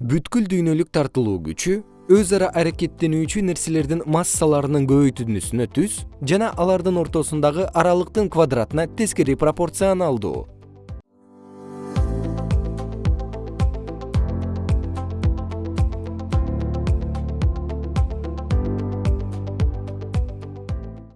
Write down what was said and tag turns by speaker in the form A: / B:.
A: бүткүл дүйнөлүк тартылуу күчү өз ара аракеттенүүчү нерселердин массаларынын көбөйтүндүсүнө түз жана алардын ортосундагы аралыктын квадратына тескери пропорционалдуу.